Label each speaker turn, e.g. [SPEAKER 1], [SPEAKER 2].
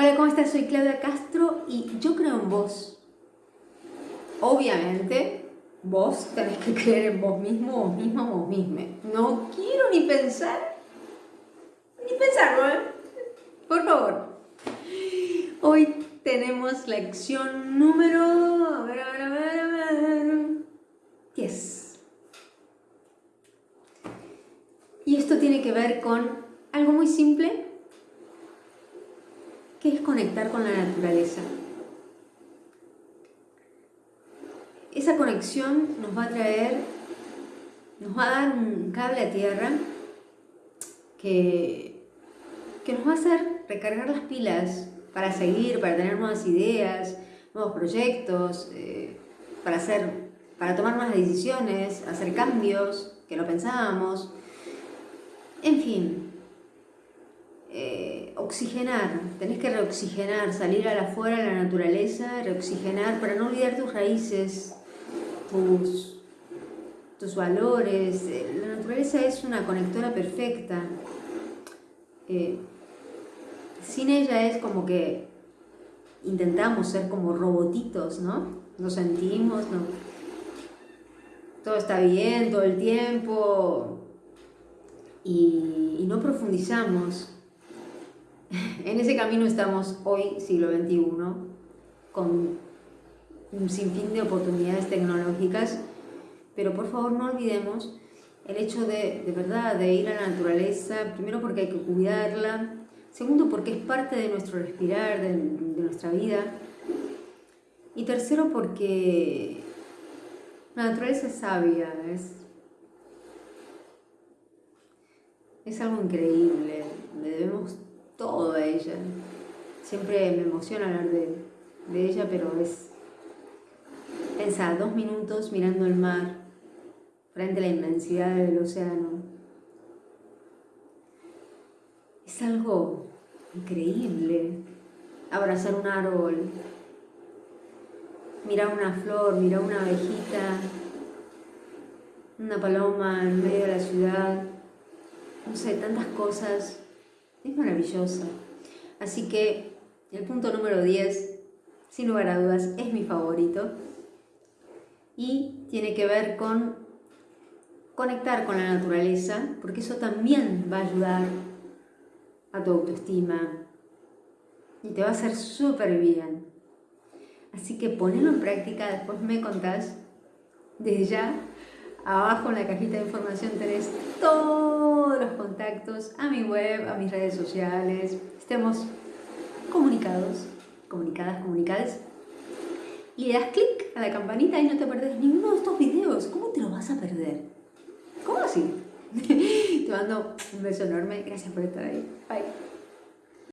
[SPEAKER 1] Hola, ¿cómo estás? Soy Claudia Castro y yo creo en vos. Obviamente, vos tenés que creer en vos mismo, vos misma, vos misma. No quiero ni pensar, ni pensarlo, ¿eh? Por favor. Hoy tenemos lección número... A ver, a ver, a ver, a ver. 10. Y esto tiene que ver con algo muy simple que es conectar con la naturaleza. Esa conexión nos va a traer, nos va a dar un cable a tierra que, que nos va a hacer recargar las pilas para seguir, para tener nuevas ideas, nuevos proyectos, eh, para, hacer, para tomar más decisiones, hacer cambios que no pensábamos. En fin, eh, oxigenar, tenés que reoxigenar, salir a la afuera de la naturaleza, reoxigenar para no olvidar tus raíces, tus, tus valores. Eh, la naturaleza es una conectora perfecta. Eh, sin ella es como que intentamos ser como robotitos, ¿no? Nos sentimos, ¿no? Todo está bien todo el tiempo y no profundizamos. En ese camino estamos hoy, siglo XXI, con un sinfín de oportunidades tecnológicas, pero por favor no olvidemos el hecho de, de verdad, de ir a la naturaleza, primero porque hay que cuidarla, segundo porque es parte de nuestro respirar, de, nuestra vida, y tercero porque la naturaleza es sabia, es, es algo increíble, le debemos todo ella. Siempre me emociona hablar de, ella, pero es... pensar dos minutos mirando el mar, frente a la inmensidad del océano. Es algo increíble. Abrazar un árbol, mirar una flor, mirar una abejita, una paloma en medio de la ciudad, no sé, tantas cosas es maravillosa. Así que el punto número 10, sin lugar a dudas, es mi favorito. Y tiene que ver con conectar con la naturaleza, porque eso también va a ayudar a tu autoestima y te va a hacer súper bien. Así que ponelo en práctica, después me contás. Desde ya, abajo en la cajita de información tenés todos los contactos a mi web, a mis redes sociales. Estemos comunicados, comunicadas, comunicadas. Y le das clic a la campanita y no te perdés ninguno de estos videos. ¿Cómo te lo vas a perder? ¿Cómo así? te mando un beso enorme. Gracias por estar ahí. Bye.